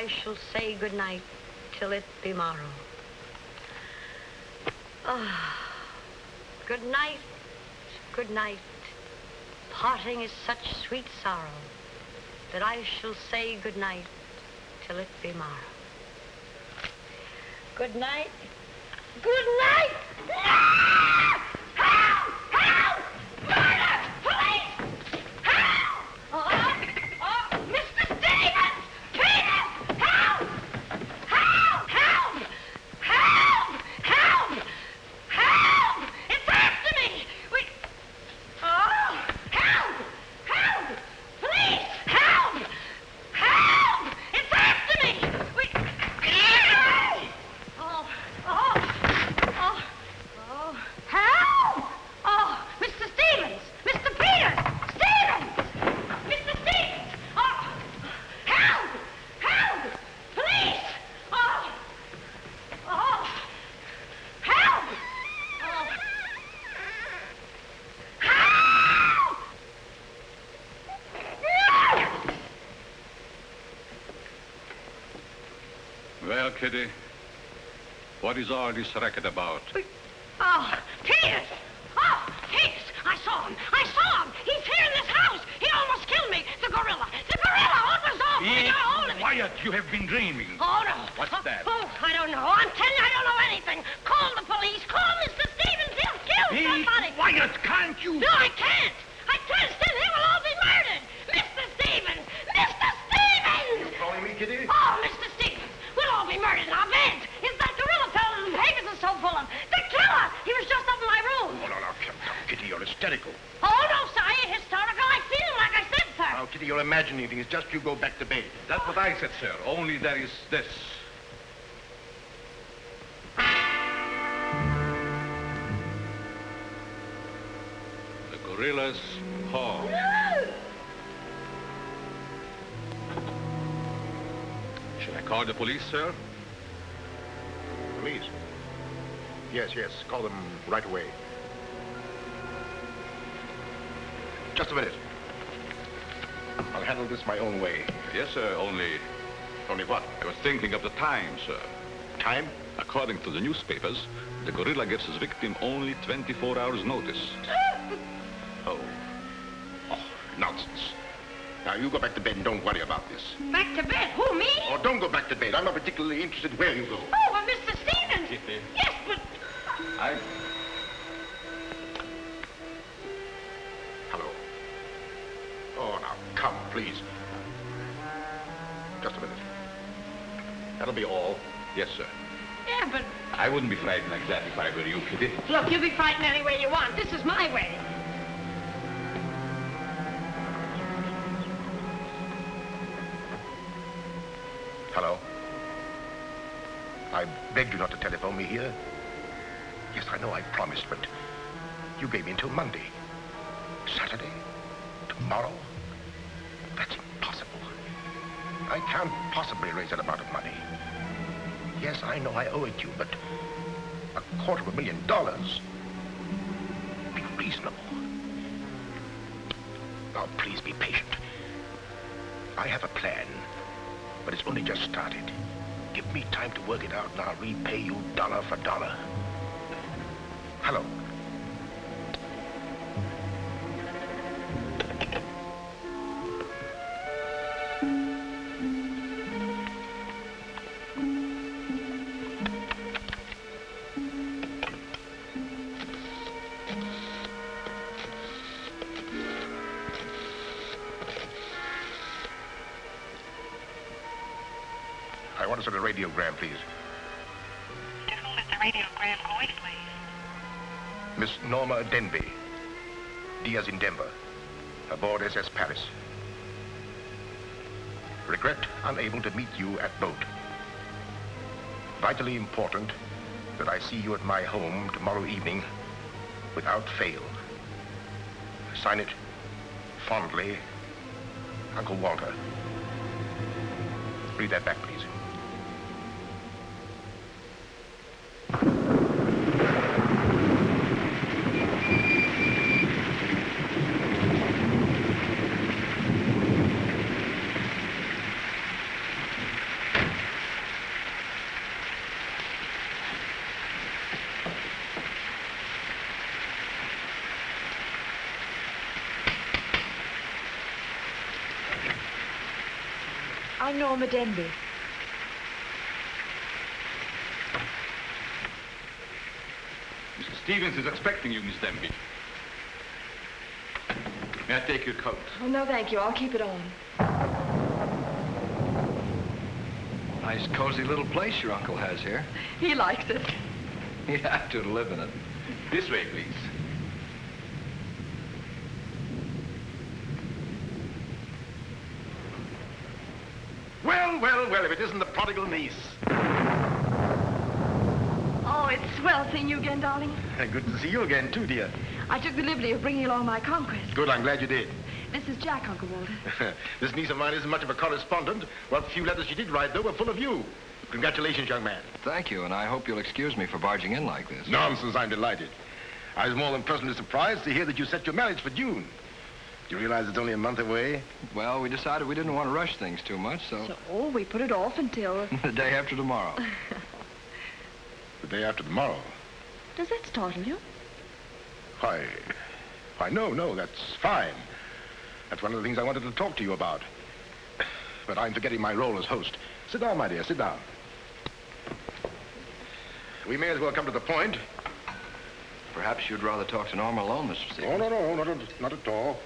I shall say good night till it be morrow. Ah, good night, good night. Parting is such sweet sorrow that I shall say good night till it be morrow. Good night. Good night. Ah! Help! Help! Murder! Police! Help! Oh, oh, Mr. Stevens! Peter! Help! Help! Help! Help! Help! Help! It's after me! We... Oh! Help! Help! Police! Help! Help! It's after me! We... Oh! Oh! Oh! Oh! Help! Oh! Mr. Stevens! Mr. Peter! Stevens! Mr. Stevens! Oh! Help! Help! Police! Oh! Oh! Help! Oh! Help! No! Well, Kitty, what is all this racket about? Call the police, sir? Police? Yes, yes. Call them right away. Just a minute. I'll handle this my own way. Yes, sir, only Only what? I was thinking of the time, sir. Time? According to the newspapers, the gorilla gives his victim only 24 hours notice. Oh. Oh, nonsense. Now, you go back to bed and don't worry about this. Back to bed. Who, me? Oh, don't go back to bed. I'm not particularly interested where you go. Oh, well, Mr. Stevens. Kitty. Yes, but... I... Hello. Oh, now, come, please. Just a minute. That'll be all. Yes, sir. Yeah, but... I wouldn't be frightened like that if I were you, Kitty. Look, you be frightened any way you want. This is my way. Until Monday. I want to send a radiogram, please. To whom is the radiogram going, please? Miss Norma Denby. Diaz in Denver. Aboard SS Paris. Regret unable to meet you at boat. Vitally important that I see you at my home tomorrow evening without fail. Sign it fondly, Uncle Walter. Read that back, please. I'm Norma Denby. Mr. Stevens is expecting you, Miss Denby. May I take your coat? Oh, no, thank you. I'll keep it on. Nice, cozy little place your uncle has here. He likes it. You have to live in it. This way, please. Well, well, well, if it isn't the prodigal niece. Oh, it's swell seeing you again, darling. Good to see you again, too, dear. I took the liberty of bringing along my conquest. Good, I'm glad you did. This is Jack, Uncle Walter. this niece of mine isn't much of a correspondent. Well, What few letters she did write, though, were full of you. Congratulations, young man. Thank you, and I hope you'll excuse me for barging in like this. Nonsense, I'm delighted. I was more than pleasantly surprised to hear that you set your marriage for June. Do you realize it's only a month away? Well, we decided we didn't want to rush things too much, so So oh, we put it off until... the day after tomorrow. The day after tomorrow. Does that startle you? Why, why, no, no, that's fine. That's one of the things I wanted to talk to you about. But I'm forgetting my role as host. Sit down, my dear, sit down. We may as well come to the point. Perhaps you'd rather talk to Norma alone, Mr. Oh, Stevens. no, no, not at, not at all.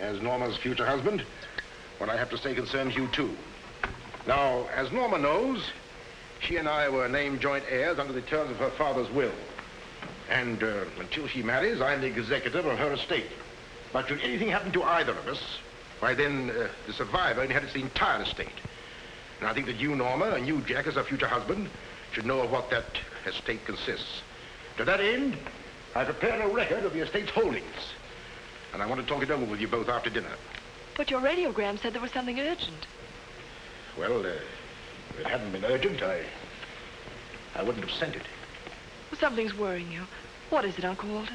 As Norma's future husband, what I have to say concerns you, too. Now, as Norma knows, she and I were named joint heirs under the terms of her father's will. And uh, until she marries, I'm the executor of her estate. But should anything happen to either of us, why then uh, the survivor inherits the entire estate. And I think that you, Norma, and you, Jack, as her future husband, should know of what that estate consists. To that end, I prepared a record of the estate's holdings. And I want to talk it over with you both after dinner. But your radiogram said there was something urgent. Well, uh, if it hadn't been urgent, I... I wouldn't have sent it. Something's worrying you. What is it, Uncle Walter?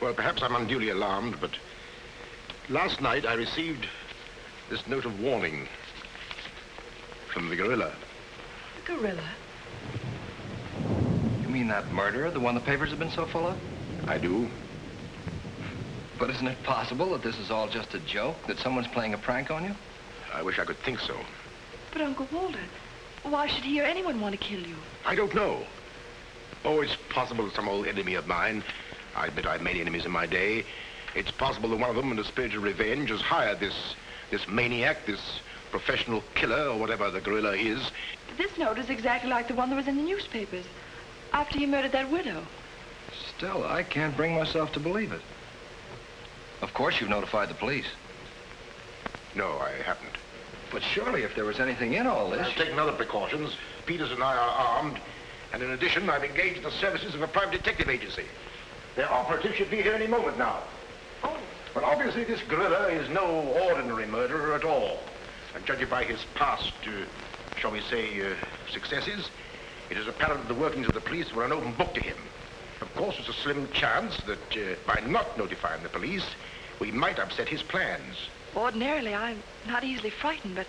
Well, perhaps I'm unduly alarmed, but last night I received this note of warning from the gorilla. The gorilla. You mean that murderer, the one the papers have been so full of? I do. But isn't it possible that this is all just a joke, that someone's playing a prank on you? I wish I could think so. But, Uncle Walter, why should he or anyone want to kill you? I don't know. Oh, it's possible that some old enemy of mine, I admit I've many enemies in my day, it's possible that one of them, in a spirit of revenge, has hired this, this maniac, this professional killer, or whatever the gorilla is. This note is exactly like the one that was in the newspapers. After he murdered that widow. Stella, I can't bring myself to believe it. Of course, you've notified the police. No, I haven't. But surely, if there was anything in all this... I've taken other precautions. Peters and I are armed. And in addition, I've engaged the services of a private detective agency. Their operative should be here any moment now. Oh. But obviously, this gorilla is no ordinary murderer at all. And judging by his past, uh, shall we say, uh, successes, it is apparent that the workings of the police were an open book to him. Of course, there's a slim chance that uh, by not notifying the police, we might upset his plans. Ordinarily, I'm not easily frightened, but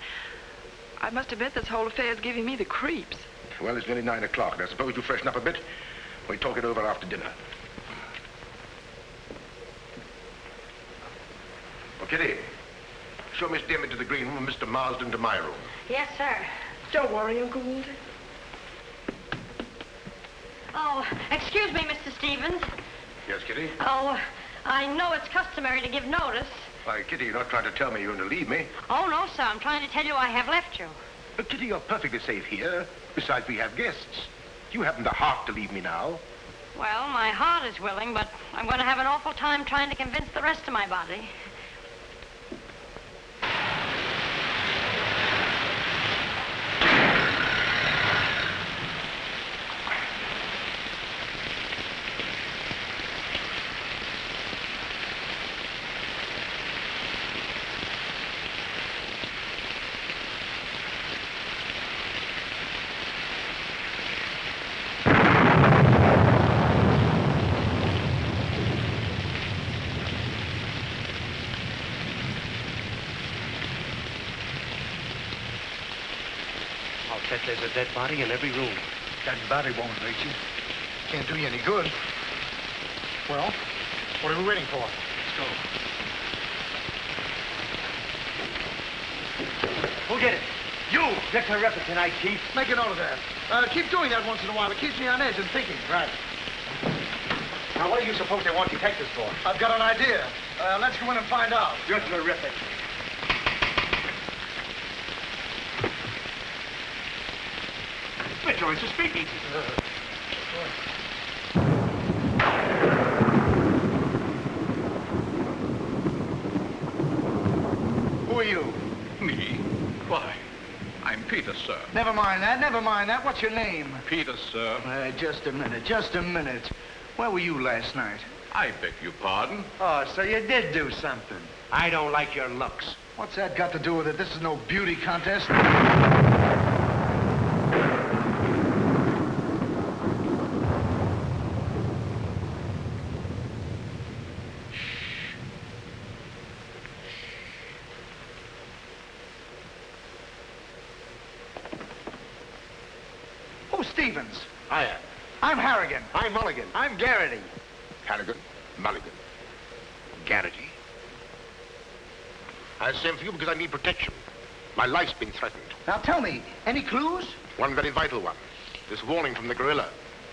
I must admit this whole affair is giving me the creeps. Well, it's nearly nine o'clock, and I suppose you freshen up a bit. We talk it over after dinner. Oh, Kitty, show Miss Denby to the green room and Mr. Marsden to my room. Yes, sir. Don't worry, Uncle Walter. Oh, excuse me, Mr. Stevens. Yes, Kitty? Oh, I know it's customary to give notice. Why, Kitty, you're not trying to tell me you're going to leave me. Oh, no, sir. I'm trying to tell you I have left you. But, Kitty, you're perfectly safe here. Besides, we have guests. You haven't the heart to leave me now. Well, my heart is willing, but I'm going to have an awful time trying to convince the rest of my body. I'll bet there's a dead body in every room. That body won't hurt you. Can't do you any good. Well, what are we waiting for? Let's go. Who'll get it? You! You're terrific tonight, Chief. Make a note of that. Uh, keep doing that once in a while. It keeps me on edge and thinking. Right. Now, what do you suppose they want detectives for? I've got an idea. Uh, let's go in and find out. You're terrific. Speaking. Who are you? Me? Why? I'm Peter, sir. Never mind that. Never mind that. What's your name? Peter, sir. Uh, just a minute. Just a minute. Where were you last night? I beg your pardon. Oh, so you did do something. I don't like your looks. What's that got to do with it? This is no beauty contest. Who's Stevens? Hiya. I'm Harrigan. I'm Mulligan. I'm Garrity. Harrigan, Mulligan, Garrity. I sent for you because I need protection. My life's been threatened. Now tell me, any clues? One very vital one. This warning from the gorilla.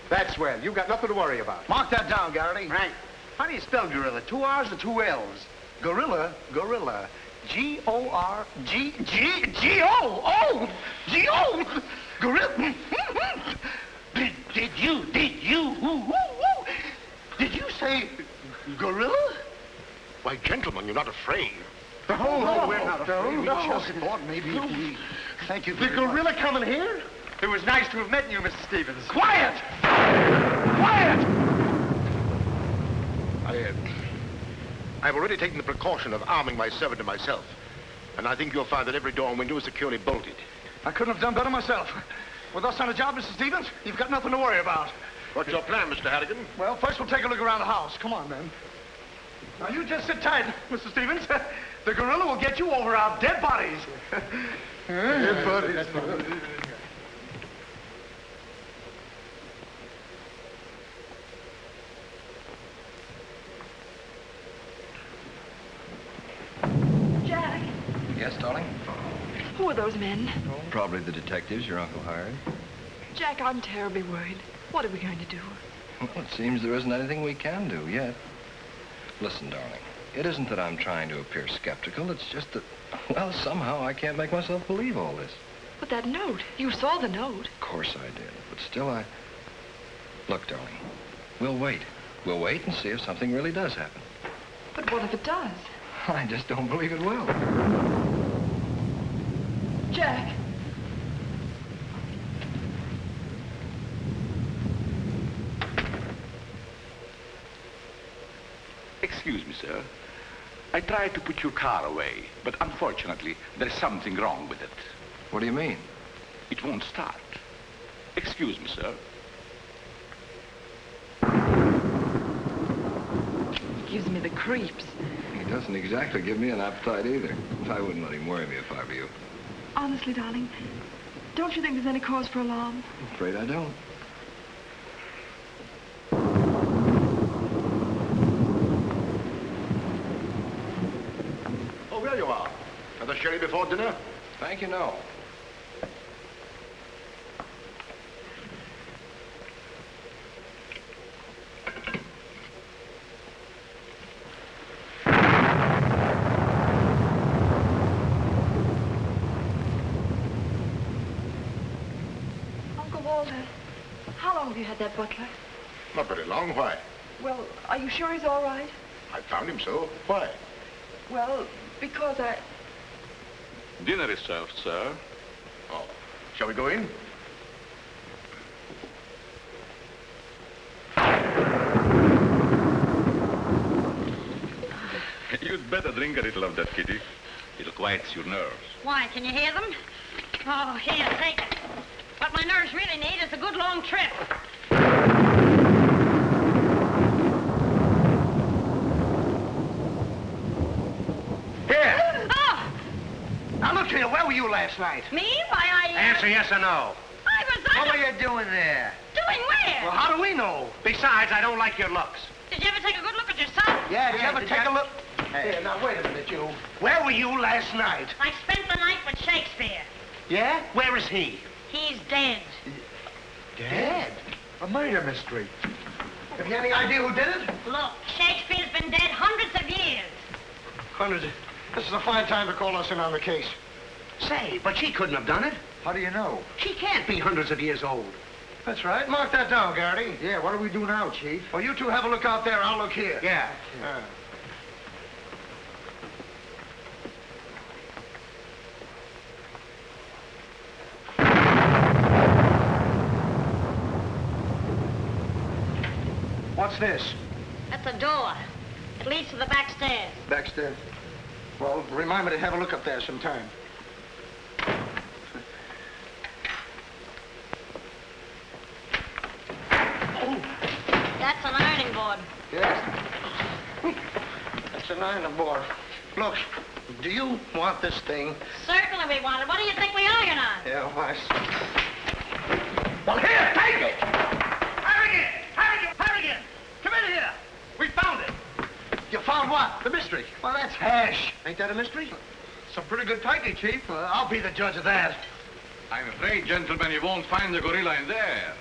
That's well. You've got nothing to worry about. Mark that down, Garrity. Right. How do you spell gorilla? Two R's or two L's? Gorilla, gorilla. G-O-R-G, G, G-O, oh, G-O, gorilla. Did, did you, did you, woo, woo, woo. did you say gorilla? Why, gentlemen, you're not afraid. Oh, no, we're not no, afraid. We No, just thought maybe if we, thank you The gorilla much. coming here? It was nice to have met you, Mr. Stevens. Quiet! Quiet! I, uh, I've already taken the precaution of arming my servant and myself. And I think you'll find that every door and window is securely bolted. I couldn't have done better myself. With us on the job, Mr. Stevens, you've got nothing to worry about. What's your plan, Mr. Harrigan? Well, first we'll take a look around the house. Come on, then. Now, you just sit tight, Mr. Stevens. The gorilla will get you over our dead bodies. Jack, Yes, darling? who are those men? Probably the detectives your uncle hired. Jack, I'm terribly worried. What are we going to do? Well, it seems there isn't anything we can do yet. Listen, darling, it isn't that I'm trying to appear skeptical. It's just that, well, somehow I can't make myself believe all this. But that note, you saw the note. Of course I did, but still I... Look, darling, we'll wait. We'll wait and see if something really does happen. But what if it does? I just don't believe it will. Jack, Excuse me, sir. I tried to put your car away, but unfortunately, there's something wrong with it. What do you mean? It won't start. Excuse me, sir. it gives me the creeps. He doesn't exactly give me an appetite either. I wouldn't let him worry me if I were you. Honestly, darling, don't you think there's any cause for alarm? I'm afraid I don't. Oh, there you are. Another sherry before dinner? Thank you, no. Uncle Walter, how long have you had that butler? Not very long. Why? Well, are you sure he's all right? I found him so. Why? Well, because I... Dinner is served, sir. Oh. Shall we go in? You'd better drink a little of that, Kitty. It'll quiet your nerves. Why, can you hear them? Oh, here, take it. What my nerves really need is a good long trip. Here. Oh, Now, look here. Where were you last night? me? Why, I... uh, Answer yes or no. I was... I What were you doing there? Doing where? Well, how do we know? Besides, I don't like your looks. Did you ever take a good look at yourself? Yeah, did you ever did take you- a look? Hey. Here, now, wait a minute, you. Where were you last night? I spent the night with Shakespeare. Yeah? Where is he? He's dead. Dead? A murder mystery. Have you any idea who did it? Look, Shakespeare's been dead hundreds of years. Hundreds. of... This is a fine time to call us in on the case. Say, but she couldn't have done it. How do you know? She can't be hundreds of years old. That's right. Mark that down, Garrity. Yeah, what do we do now, Chief? Well, you two have a look out there. I'll look here. Yeah. Uh, What's this? That's a door. It leads to the back stairs. Baxter. Well, remind me to have a look up there sometime. That's an ironing board. Yes. That's an iron board. Look, do you want this thing? Certainly we want it. What do you think we iron on? Yeah, why? Well, here, take it! Harrigan! Harrigan! Harrigan! Come in here! We found it! You found what? The mystery. Well, that's hash. Ain't that a mystery? Some pretty good tightening, Chief. Well, I'll be the judge of that. I'm afraid, gentlemen, you won't find the gorilla in there.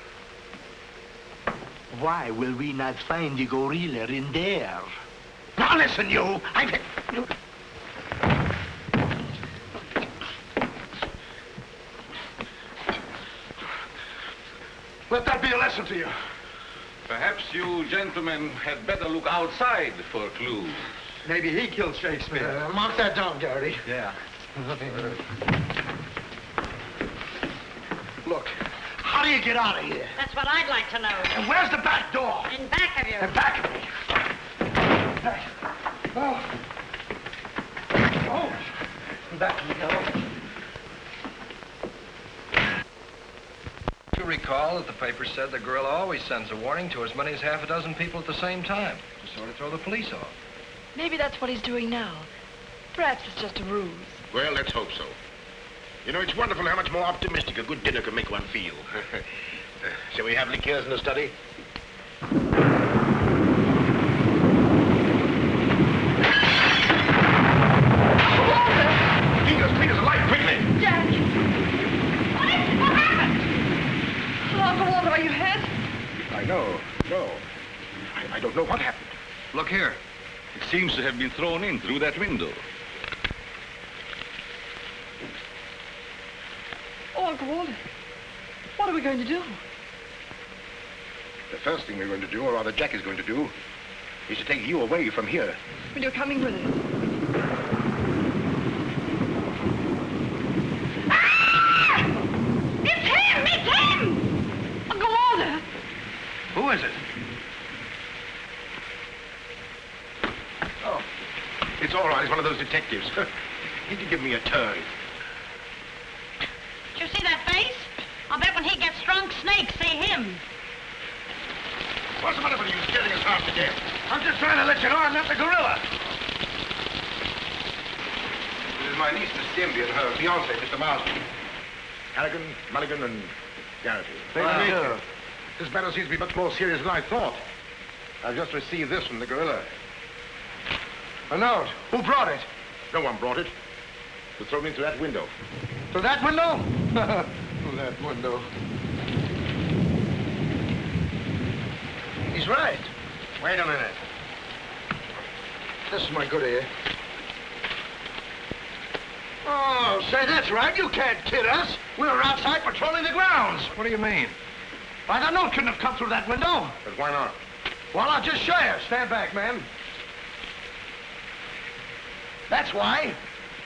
Why will we not find the gorilla in there? Now listen, you. I. Let that be a lesson to you. Perhaps you gentlemen had better look outside for clues. Maybe he killed Shakespeare. Uh, mark that down, Garrity. yeah. Look, how do you get out of here? That's what I'd like to know. And where's the back door? In back of you. In back of me. Oh. Oh. In Back of me, oh. You recall that the paper said the gorilla always sends a warning to as many as half a dozen people at the same time to sort of throw the police off. Maybe that's what he's doing now. Perhaps it's just a ruse. Well, let's hope so. You know, it's wonderful how much more optimistic a good dinner can make one feel. Shall we have liqueurs in the study? Peters, Peters, light, quickly! Jack! What is it? What happened? Oh, Uncle Walter, are you hurt? I know, no. I, I don't know what happened. Look here. It seems to have been thrown in through that window. Oh, Uncle Walter. What are we going to do? The first thing we're going to do, or rather Jack is going to do, is to take you away from here. Well, you're coming with us. Ah! It's him! It's him! Uncle Walter! Who is it? Oh, it's all right. It's one of those detectives. he can give me a turn. Did you see that face? I'll bet when he gets drunk, snakes see him. What's the matter with you scaring us half to death? I'm just trying to let you know I'm not the gorilla. This is my niece, Miss Denby, and her fiancé, Mr. Marsden. Harrigan, Mulligan, and Garrity. Pleasure to meet you. This matter seems to be much more serious than I thought. I've just received this from the gorilla. A note. Who brought it? No one brought it. It was thrown through that window. Through that window? through that window. He's right. Wait a minute. This is my good ear. Oh, say, that's right. You can't kid us. We were outside patrolling the grounds. What do you mean? Why, the note couldn't have come through that window. But why not? Well, I'll just show you. Stand back, man. That's why.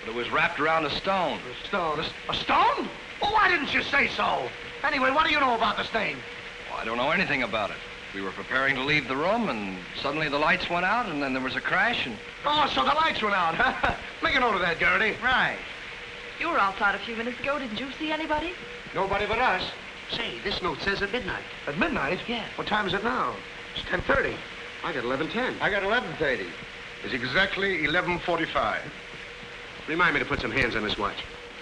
But it was wrapped around a stone. A stone. A, a stone? Well, why didn't you say so? Anyway, what do you know about this thing? Well, I don't know anything about it. We were preparing to leave the room, and suddenly the lights went out, and then there was a crash, and... Oh, so the lights went out. huh? Make a note of that, Garrity. Right. You were outside a few minutes ago. Didn't you see anybody? Nobody but us. Say, this note says at midnight. At midnight? Yeah. What time is it now? It's 10.30. I got 1110. I got 11.30. It's exactly 11.45. Remind me to put some hands on this watch.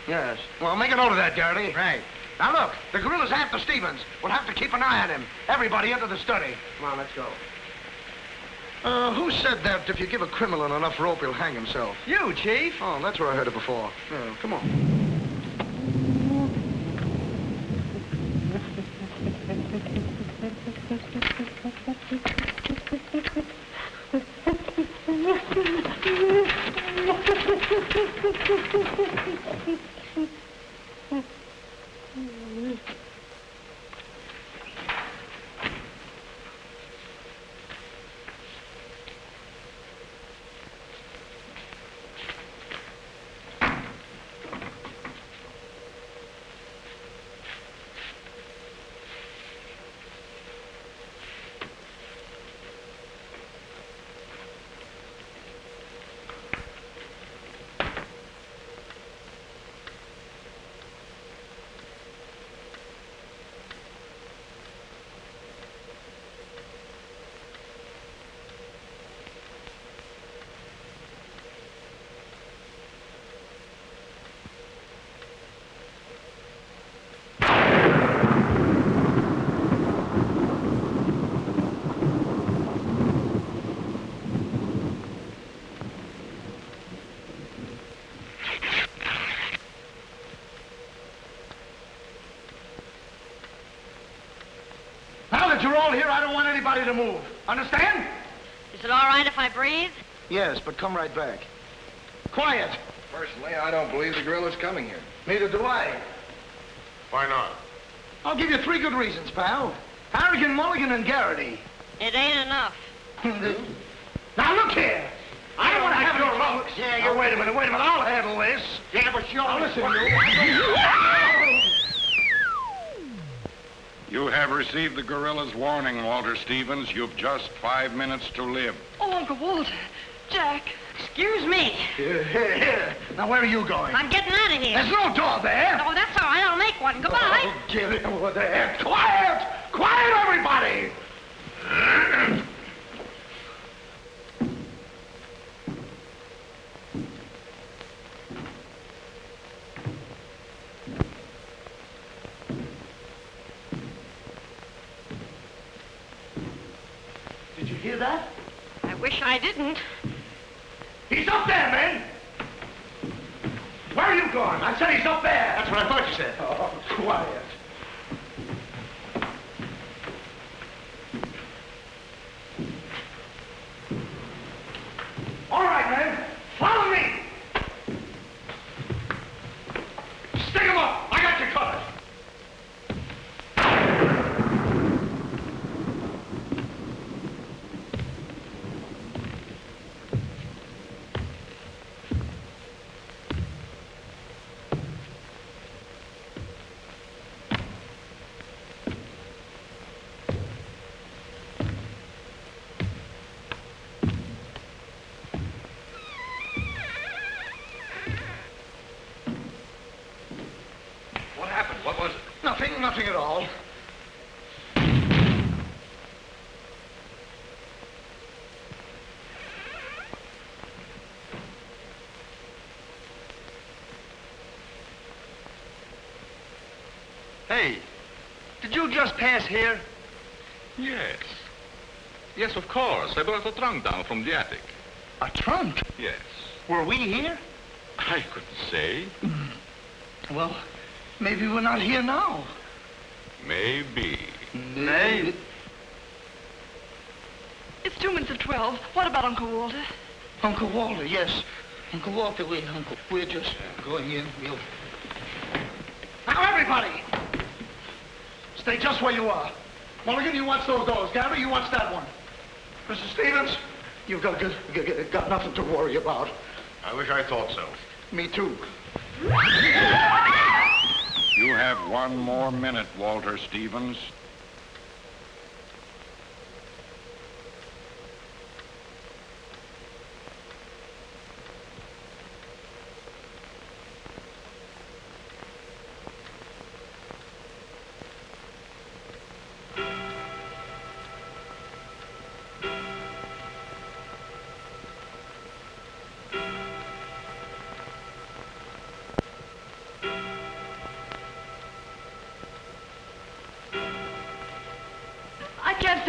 Yes. Well, make a note of that, Garrity. Right. Now look, the gorilla's after Stevens. We'll have to keep an eye on him. Everybody into the study. Come on, let's go. Uh, who said that if you give a criminal enough rope, he'll hang himself? You, Chief. Oh, that's where I heard it before. Oh, come on. Mm-hmm. Anybody to move. Understand? Is it all right if I breathe? Yes, but come right back. Quiet. Personally, I don't believe the gorilla's coming here. Neither do I. Why not? I'll give you three good reasons, pal. Harrigan, Mulligan, and Garrity. It ain't enough. now look here. I don't want to have your looks. Yeah, you oh, wait a minute, wait a minute. I'll handle this. Yeah, but you now listen, you. You have received the gorilla's warning, Walter Stevens. You've just five minutes to live. Oh, Uncle Walter. Jack. Excuse me. Here, here, here. Now, where are you going? I'm getting out of here. There's no door there. Oh, that's all right. I'll make one. Goodbye. Oh, get it over there. Quiet! Quiet, everybody! Did you hear that? I wish I didn't. He's up there, man! Where are you going? I said he's up there. That's what I thought you said. Oh, quiet. All right, Nothing, nothing at all. Hey, did you just pass here? Yes. Yes, of course. I brought a trunk down from the attic. A trunk? Yes. Were we here? I couldn't say. Mm. Well, maybe we're not here now. Maybe. Maybe. It's two minutes of twelve. What about Uncle Walter? Uncle Walter, yes. Uncle Walter, we, Uncle, we're just going in. We'll... Now, everybody! Stay just where you are. Mulligan, you watch those doors. Gary, you watch that one. Mr. Stevens, you've got, got, got, got nothing to worry about. I wish I thought so. Me too. You have one more minute, Walter Stevens.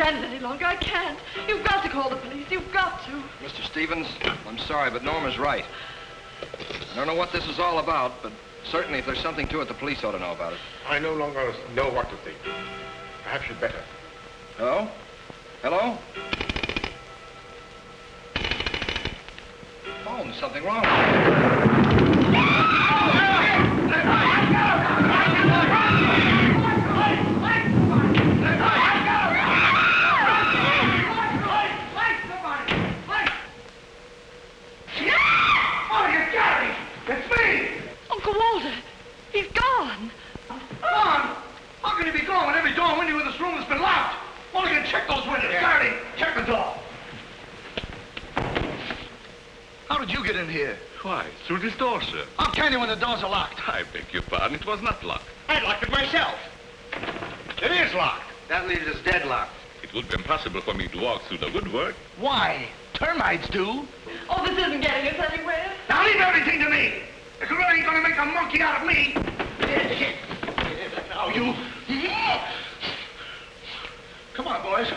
Stand it any longer. I can't. You've got to call the police. You've got to. Mr. Stevens, I'm sorry, but Norma's right. I don't know what this is all about, but certainly if there's something to it, the police ought to know about it. I no longer know what to think. Perhaps you'd better. Hello? Hello? Phone, there's something wrong. Mulligan, Gary! It's me! Uncle Walter, he's gone. Gone? How can he be gone when every door and window in this room has been locked? Mulligan, check those windows. Gary, check the door. How did you get in here? Why, through this door, sir. How can you when the doors are locked? I beg your pardon, it was not locked. I locked it myself. It is locked. That leaves us deadlocked. It would be impossible for me to walk through the woodwork. Why? Termites do. Oh, this isn't getting us anywhere. Now leave everything to me. The gorilla ain't gonna make a monkey out of me. Now you. Come on, boys.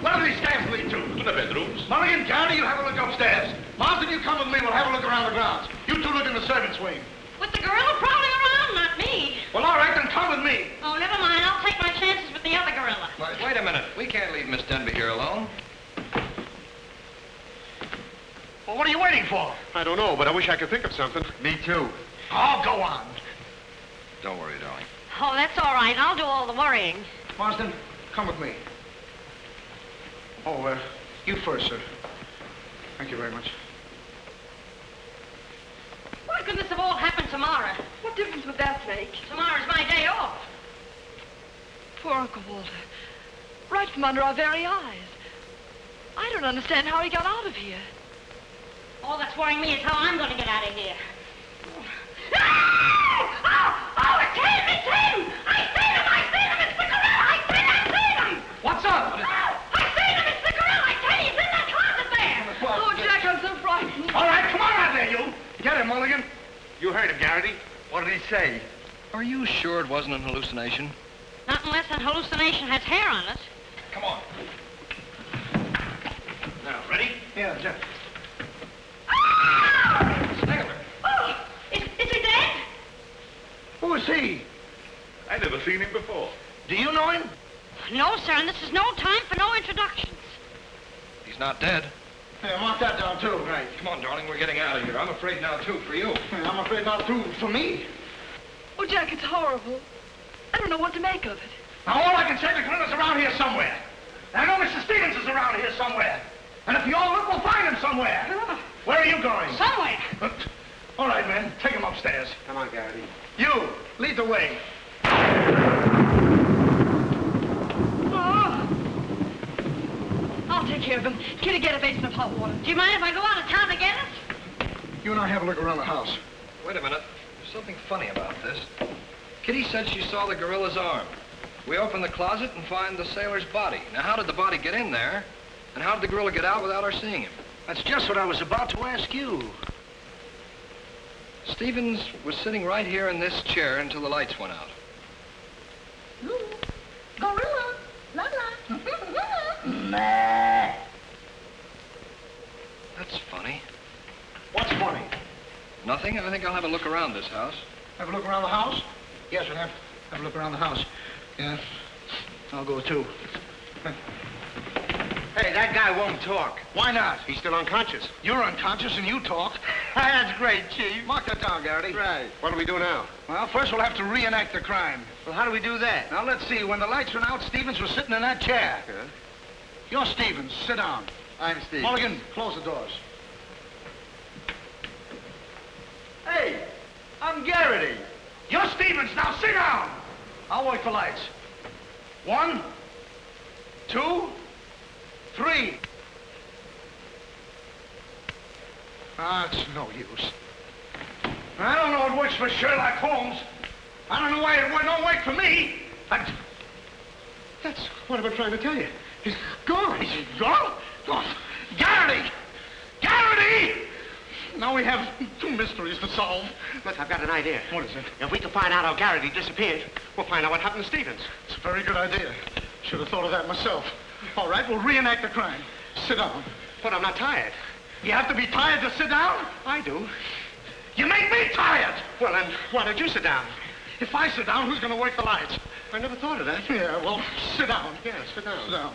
Where do these stairs lead to? To the bedrooms. Mulligan, Gary, you have a look upstairs. Marsden, you come with me. We'll have a look around the grounds. You two look in the servants' wing. With the gorilla prowling around, not me. Well, all right, then come with me. Oh, never mind. I'll take my chances with the other gorilla. Wait a minute. We can't leave Miss Denby here alone. Well, what are you waiting for? I don't know, but I wish I could think of something. Me too. Oh, go on. Don't worry, darling. Oh, that's all right. I'll do all the worrying. Marsden, come with me. Oh, uh, you first, sir. Thank you very much. Why couldn't this have all happened tomorrow? What difference would that make? Tomorrow's my day off. Poor Uncle Walter. Right from under our very eyes. I don't understand how he got out of here. All that's worrying me is how I'm going to get out of here. Oh, oh, oh, it's him! It's him! I seen him! I seen him! It's the gorilla! I seen I seen him! What's up? Oh, I seen him! It's the gorilla! I tell you, he's in that closet there! Oh, Jack, I'm so frightened. All right, come on out there, you. Get him, Mulligan. You heard him, Garrity. What did he say? Are you sure it wasn't an hallucination? Not unless an hallucination has hair on it. Come on. Now, ready? Yeah, Jeff. Oh, is, is he dead? Who is he? I never seen him before. Do you know him? No, sir, and this is no time for no introductions. He's not dead. Yeah, mark that down, too. Right. Come on, darling, we're getting out of here. I'm afraid now, too, for you. I'm afraid not too for me. Oh, Jack, it's horrible. I don't know what to make of it. Now, all I can say, the gorilla's around here somewhere. And I know Mr. Stevens is around here somewhere. And if you all look, we'll find him somewhere. Ah. Where are you going? Somewhere. All right, men, take him upstairs. Come on, Garrity. You, lead the way. Oh. I'll take care of him. Kitty, get a basin of hot water. Do you mind if I go out of town to get it? You and I have a look around the house. Wait a minute. There's something funny about this. Kitty said she saw the gorilla's arm. We open the closet and find the sailor's body. Now, how did the body get in there? And how did the gorilla get out without our seeing him? That's just what I was about to ask you. Stevens was sitting right here in this chair until the lights went out. Gorilla. La That's funny. What's funny? Nothing. I think I'll have a look around this house. Have a look around the house? Yes, we'll have, have a look around the house. Yeah. I'll go too. Hey, that guy won't talk. Why not? He's still unconscious. You're unconscious and you talk. That's great, Chief. Mark that down, Garrity. Right. What do we do now? Well, first we'll have to reenact the crime. Well, how do we do that? Now, let's see. When the lights went out, Stevens was sitting in that chair. Yeah. You're Stevens. Sit down. I'm Steve. Mulligan, close the doors. Hey, I'm Garrity. You're Stevens. Now sit down. I'll wait for lights. One, two, three. Ah, it's no use. I don't know it works for Sherlock Holmes. I don't know why it don't work for me. I... That's what I've been trying to tell you. He's gone. He's gone? Gone. Garrity! Garrity! Now we have two mysteries to solve. Look, I've got an idea. What is it? If we can find out how Garrity disappeared, we'll find out what happened to Stevens. It's a very good idea. Should have thought of that myself. All right, we'll reenact the crime. Sit down. But I'm not tired. You have to be tired to sit down? I do. You make me tired! Well, then, why don't you sit down? If I sit down, who's going to work the lights? I never thought of that. Yeah, well, sit down. Yeah, sit down. Sit down.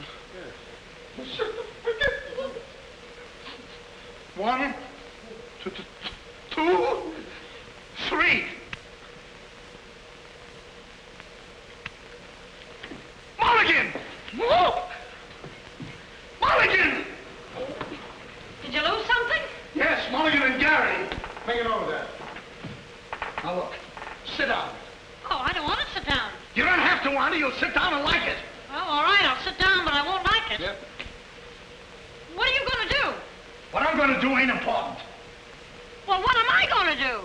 One, two, two, two, three. Mulligan! Whoa! Mulligan! Did you lose something? Yes, Mulligan and Gary. Bring it over there. Now look, sit down. Oh, I don't want to sit down. You don't have to want it. You'll sit down and like it. Well, all right, I'll sit down, but I won't like it. Yep. What are you going to do? What I'm going to do ain't important. Well, what am I going to do?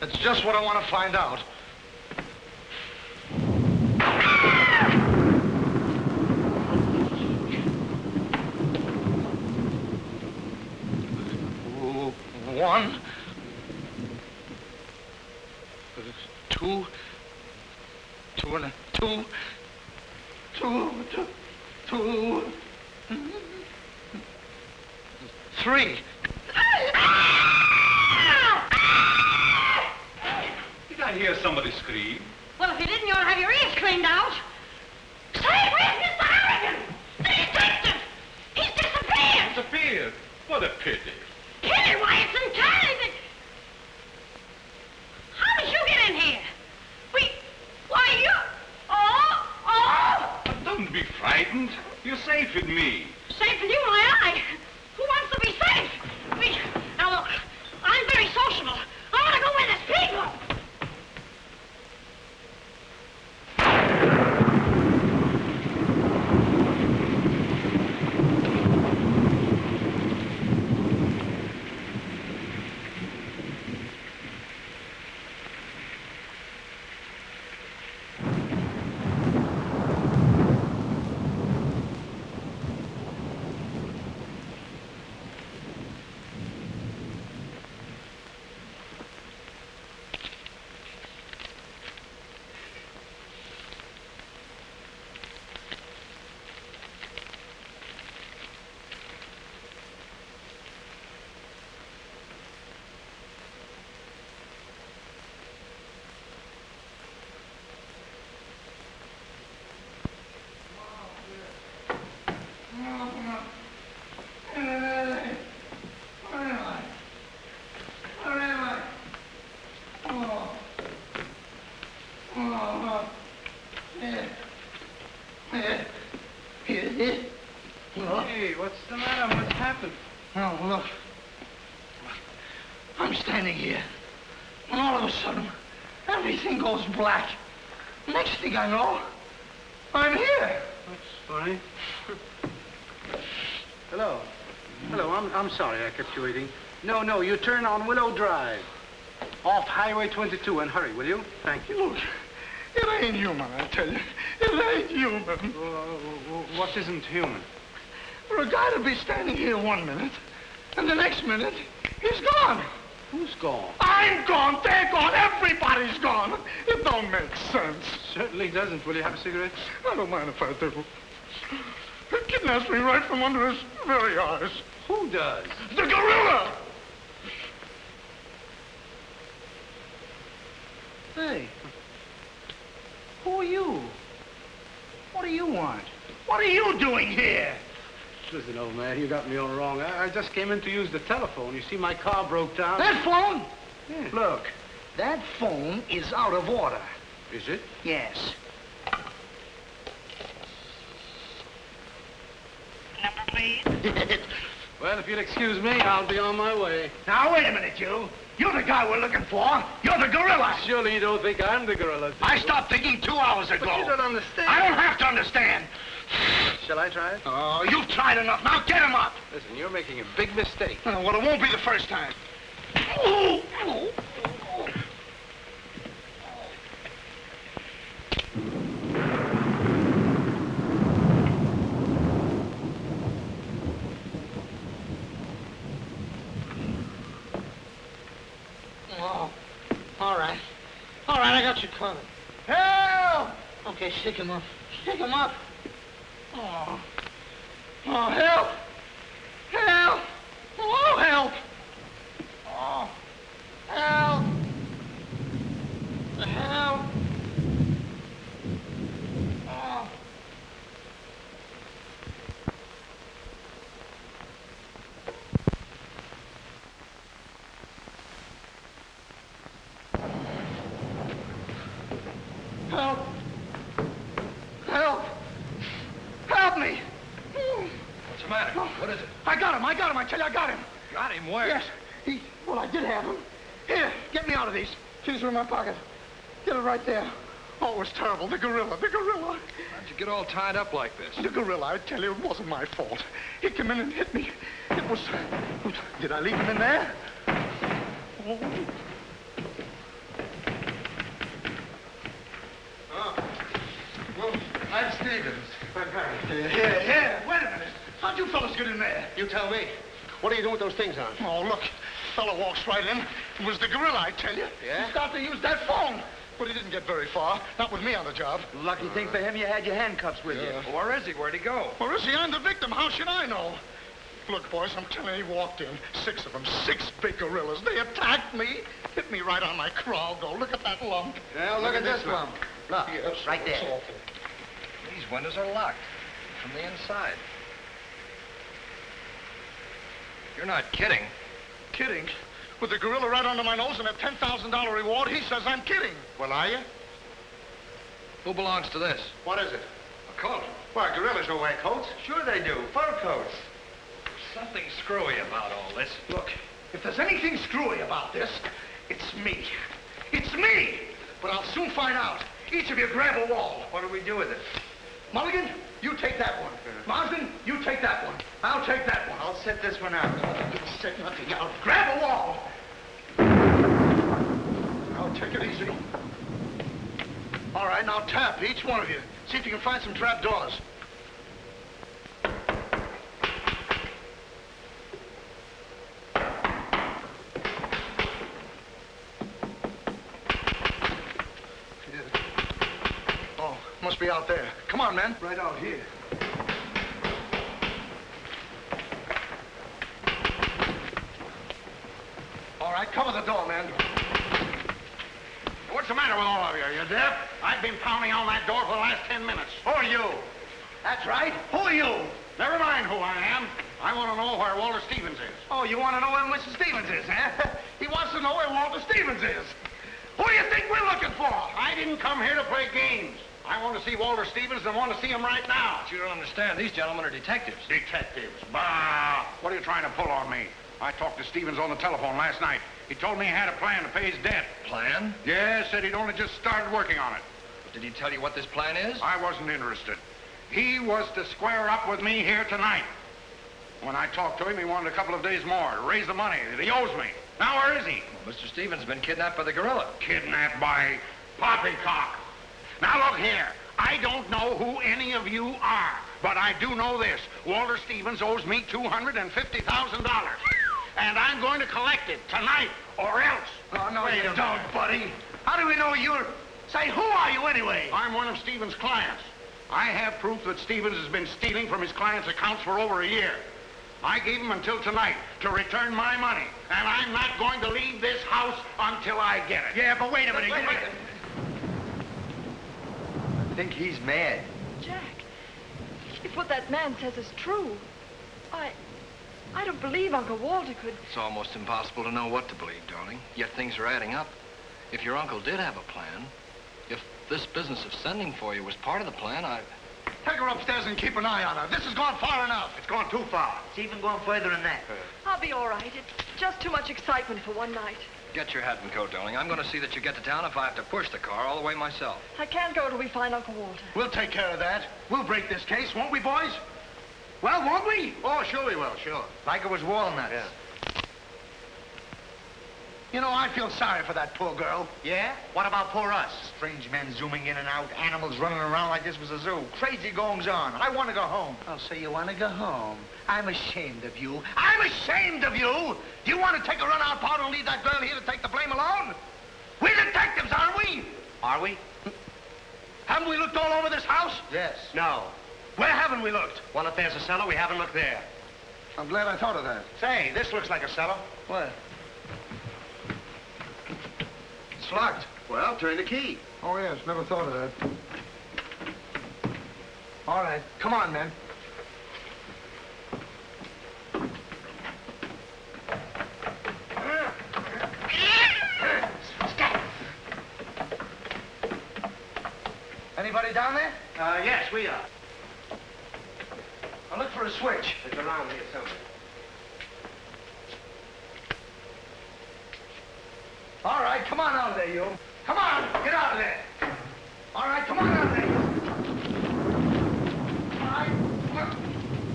That's just what I want to find out. One, two, two and a two, two, two, two, three. Did I hear somebody scream? Well, if you didn't, you ought to have your ears cleaned out. Say, where's Mr. Harrigan? The detective! He's disappeared! Disappeared? What a pity. It's entirely the... How did you get in here? We... Why, you... Oh, oh! But don't be frightened. You're safe with me. Safe with you, my eye. Who wants to be safe? We... Now, look, I'm very sociable. I want to go where there's Hey, what's the matter? What's happened? Oh, look. I'm standing here. And all of a sudden, everything goes black. Next thing I know, I'm here. That's funny. Hello. Hello, I'm, I'm sorry I kept you waiting. No, no, you turn on Willow Drive. Off Highway 22 and hurry, will you? Thank you. Look, it ain't human, I tell you. It ain't human. what isn't human? For a guy to be standing here one minute, and the next minute, he's gone. Who's gone? I'm gone, they're gone, everybody's gone. It don't make sense. Certainly doesn't. Will you have a cigarette? I don't mind if I do. He kidnaps me right from under his very eyes. Who does? The gorilla! Hey. Who are you? What do you want? What are you doing here? Listen, old man, you got me all wrong. I, I just came in to use the telephone. You see, my car broke down. That phone? Yeah. Look, that phone is out of order. Is it? Yes. Number, please. Well, if you'll excuse me, I'll be on my way. Now, wait a minute, you. You're the guy we're looking for. You're the gorilla. Surely you don't think I'm the gorilla. I stopped thinking two hours ago. But you don't understand. I don't have to understand. Shall I try it? Oh, you've tried enough. Now get him up. Listen, you're making a big mistake. Well, it won't be the first time. All right. All right, I got you covered. Help! Okay, shake him up. Shake him up. Oh. Oh, help! Oh! Got him, I tell you, I got him. Got him where? Yes. He, well, I did have him. Here, get me out of these. Keys are in my pocket. Get it right there. Oh, it was terrible. The gorilla, the gorilla. How'd you get all tied up like this? The gorilla, I tell you, it wasn't my fault. He came in and hit me. It was... Did I leave him in there? Oh. Well, I'm Stevens. I'm Here, here, here. Wait a minute. How'd you fellas get in there? You tell me. What are you doing with those things on? Oh, look. Fellow walks right in. It was the gorilla, I tell you. Yeah? He started to use that phone. But he didn't get very far. Not with me on the job. Lucky thing for him, you had your handcuffs with you. Where is he? Where'd he go? Where is he? I'm the victim. How should I know? Look, boys, I'm telling you, he walked in. Six of them. Six big gorillas. They attacked me. Hit me right on my crawl. Go. Look at that lump. Well, look at this lump. Look, Yes, right there. awful. These windows are locked from the inside. You're not kidding. Kidding? With the gorilla right under my nose and a $10,000 reward, he says I'm kidding. Well, are you? Who belongs to this? What is it? A coat. Why, gorillas don't wear coats. Sure they do. Fur coats. Something screwy about all this. Look, if there's anything screwy about this, it's me. It's me! But I'll soon find out. Each of you grab a wall. What do we do with it? Mulligan, you take that one. Marsden, you take that one. I'll take that one. I'll set this one out. You set nothing out. Grab a wall. I'll take it easy. All right, now tap, each one of you. See if you can find some trap doors. Oh, must be out there. Come on, man. Right out here. All right, cover the door, man. What's the matter with all of you? You deaf? I've been pounding on that door for the last ten minutes. Who are you? That's right. Who are you? Never mind who I am. I want to know where Walter Stevens is. Oh, you want to know where Mr. Stevens is, huh? he wants to know where Walter Stevens is. Who do you think we're looking for? I didn't come here to play games. I want to see Walter Stevens and want to see him right now. But you don't understand. These gentlemen are detectives. Detectives. Bah! What are you trying to pull on me? I talked to Stevens on the telephone last night. He told me he had a plan to pay his debt. Plan? Yes, said he'd only just started working on it. Did he tell you what this plan is? I wasn't interested. He was to square up with me here tonight. When I talked to him, he wanted a couple of days more to raise the money that he owes me. Now, where is he? Well, Mr. Stevens has been kidnapped by the gorilla. Kidnapped by Poppycock. Now, look here. I don't know who any of you are, but I do know this. Walter Stevens owes me $250,000. And I'm going to collect it tonight, or else. Oh, no, Wait you don't, buddy. How do we know you're... Say, who are you anyway? I'm one of Stevens' clients. I have proof that Stevens has been stealing from his clients' accounts for over a year. I gave him until tonight to return my money, and I'm not going to leave this house until I get it. Yeah, but wait a minute. Wait a you- I think he's mad. Jack, if what that man says is true, I... I don't believe Uncle Walter could... It's almost impossible to know what to believe, darling. Yet things are adding up. If your uncle did have a plan, if this business of sending for you was part of the plan, I... Take her upstairs and keep an eye on her. This has gone far enough. It's gone too far. It's even going further than that. I'll be all right. It's just too much excitement for one night. Get your hat and coat, darling. I'm going to see that you get to town if I have to push the car all the way myself. I can't go till we find Uncle Walter. We'll take care of that. We'll break this case, won't we, boys? Well, won't we? Oh, sure we will, sure. Like it was walnuts. You know, I feel sorry for that poor girl. Yeah? What about poor us? Strange men zooming in and out, animals running around like this was a zoo. Crazy goings on. I want to go home. Oh, so you want to go home? I'm ashamed of you. I'm ashamed of you! Do you want to take a run-out powder and leave that girl here to take the blame alone? We're detectives, aren't we? Are we? Haven't we looked all over this house? Yes. No. Where haven't we looked? Well, if there's a cellar, we haven't looked there. I'm glad I thought of that. Say, this looks like a cellar. What? It's locked. Well, turn the key. Oh, yes, never thought of that. All right, come on, men. Anybody down there? Uh, yes, we are. I'll look for a switch. It's around here somewhere. All right, come on out of there, you. Come on, get out of there. All right, come on out of there. you. All right,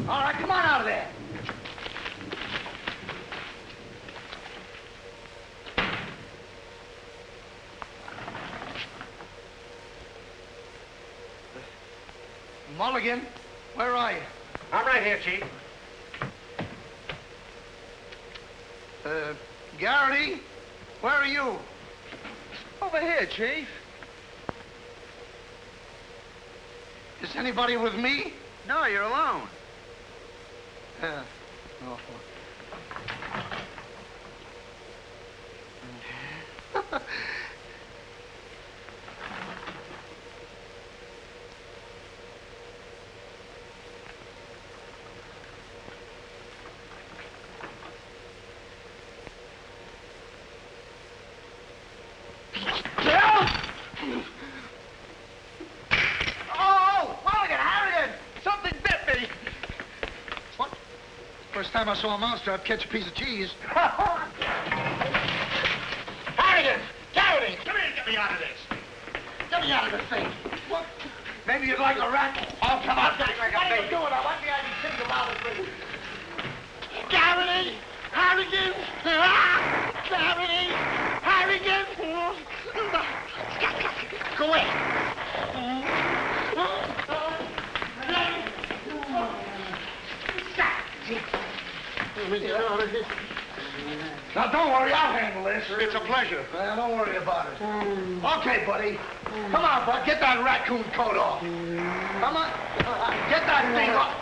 all right, come on out of there. Mulligan, where are you? I'm right here, Chief. Uh, Garrity, where are you? Over here, Chief. Is anybody with me? No, you're alone. Uh, oh. Oh, Mulligan, Harrigan! Something bit me. First time I saw a mousetrap catch a piece of cheese. Harrigan! Garrity! Come here and get me out of this. Get me out of this thing. What? Maybe you'd like a rat. Oh, come on. What are you doing? I want the idea to think about it, please. Garrity! Harrigan! Ah! Garrity! Harrigan! Go away. Now, don't worry, I'll handle this. It's a pleasure. Well, don't worry about it. Mm. Okay, buddy. Come on, bud. Get that raccoon coat off. Come on. Get that thing off.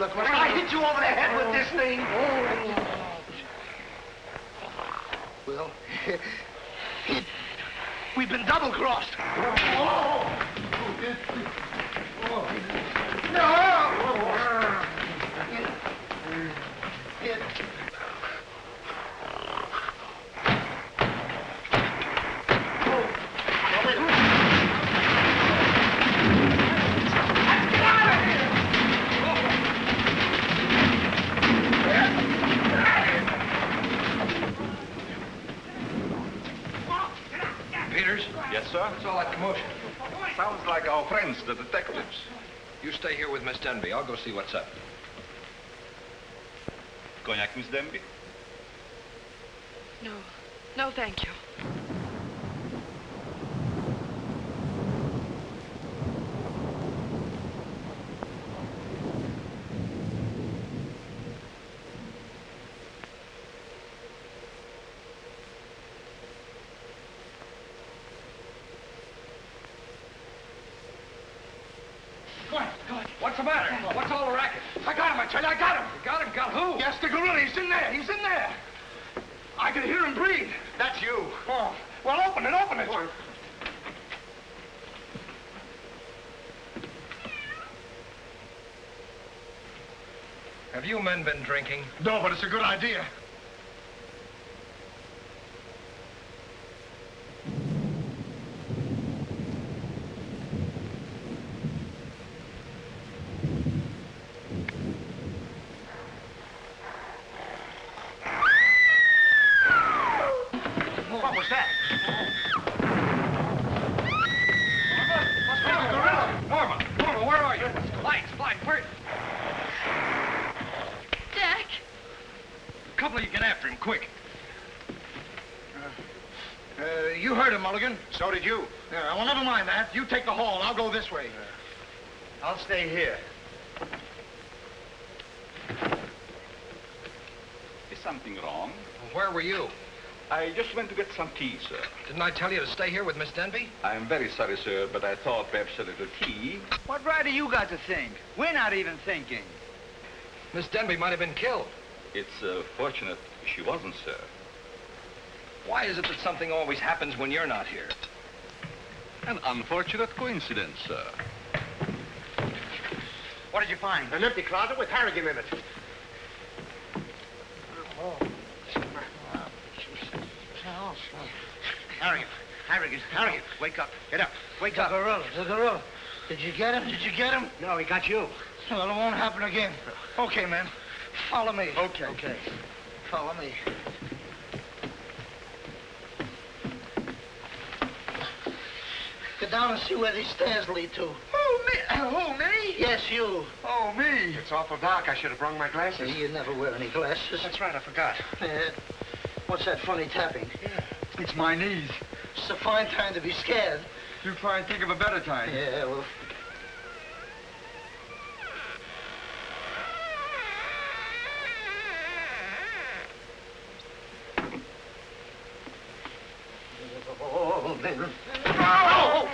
Look, when I hit you over the head with this thing... Well, it, we've been double-crossed. No! It, Peters? Yes, sir? What's all that commotion? Sounds like our friends, the detectives. You stay here with Miss Denby. I'll go see what's up. Cognac, Miss Denby? No. No, thank you. Go on, go on. What's the matter? What's all the racket? I got him, I tell you, I got him. You got him? Got who? Yes, the gorilla. He's in there. He's in there. I can hear him breathe. That's you. Oh, well, open it, open it. Have you men been drinking? No, but it's a good idea. What was that? Norma! Norma, where are you? Lights, lights, where? Jack! A couple of you get after him, quick. Uh, you heard him, Mulligan. So did you. Yeah, well, never mind that. You take the hall. I'll go this way. I'll stay here. Is something wrong? Where were you? I just went to get some tea, sir. Didn't I tell you to stay here with Miss Denby? I'm very sorry, sir, but I thought perhaps a little tea. What right have you got to think? We're not even thinking. Miss Denby might have been killed. It's uh, fortunate she wasn't, sir. Why is it that something always happens when you're not here? An unfortunate coincidence, sir. What did you find? An empty closet with Harrigan in it. off. Harrigan, Harrigan, Harrigan, wake up. Get up. Wake the up. The gorilla, the gorilla. Did you get him? Did you get him? No, he got you. Well, it won't happen again. Okay, man. Follow me. Okay. Okay. Follow me. Get down and see where these stairs lead to. Oh, me? Oh, me? Yes, you. Oh, me? It's awful dark. I should have brung my glasses. You never wear any glasses. That's right. I forgot. Uh, what's that funny tapping? It's my knees. It's a fine time to be scared. You try and think of a better time. Yeah, well... Oh, then. Oh!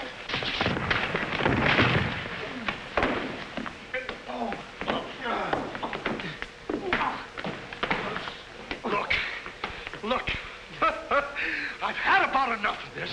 Look, look. I've had about enough of this.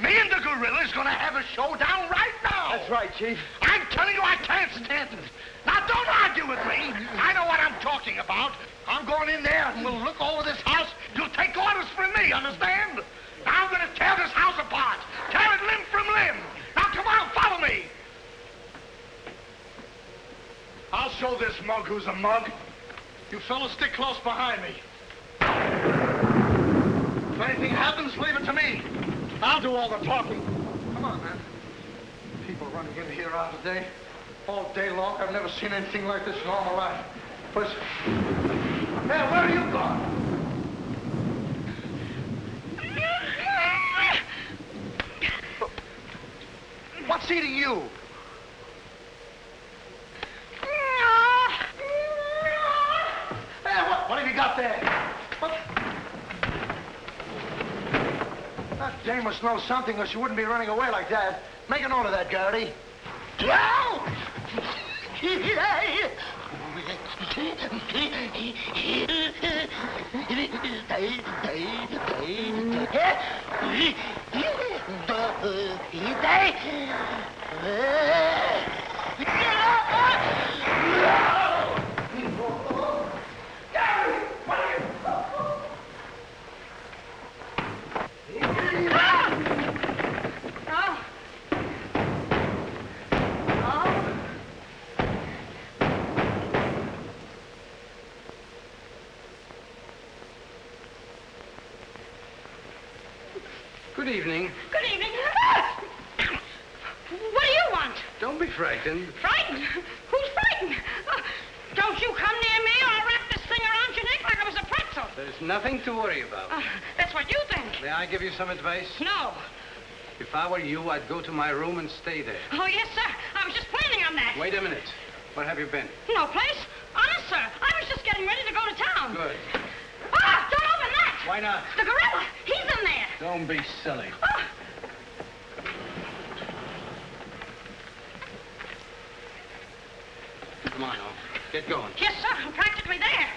Me and the gorilla's gonna have a showdown right now. That's right, Chief. I'm telling you, I can't stand it. Now, don't argue with me. I know what I'm talking about. I'm going in there and we'll look over this house. You'll take orders from me, understand? Now I'm gonna tear this house apart. Tear it limb from limb. Now, come on, follow me. I'll show this mug who's a mug. You fellas stick close behind me. If anything happens, leave it to me. I'll do all the talking. Come on, man. People running in here out today. All day long. I've never seen anything like this in all my life. Listen. Hey, where are you going? What's eating you? Hey, what, what have you got there? What? Know something or she wouldn't be running away like that. Make a note of that, Garrity. Oh. Oh. Good evening. Good evening. What do you want? Don't be frightened. Frightened? Who's frightened? Uh, don't you come near me or I'll wrap this thing around your neck like it was a pretzel. There's nothing to worry about. Uh, that's what you think. May I give you some advice? No. If I were you, I'd go to my room and stay there. Oh, yes, sir. I was just planning on that. Wait a minute. Where have you been? No place. Honest, sir. I was just getting ready to go to town. Good. Ah, don't open that. Why not? The gorilla. He's in there. Don't be silly. Ah. Come on, now. Get going. Yes, sir. I'm practically there.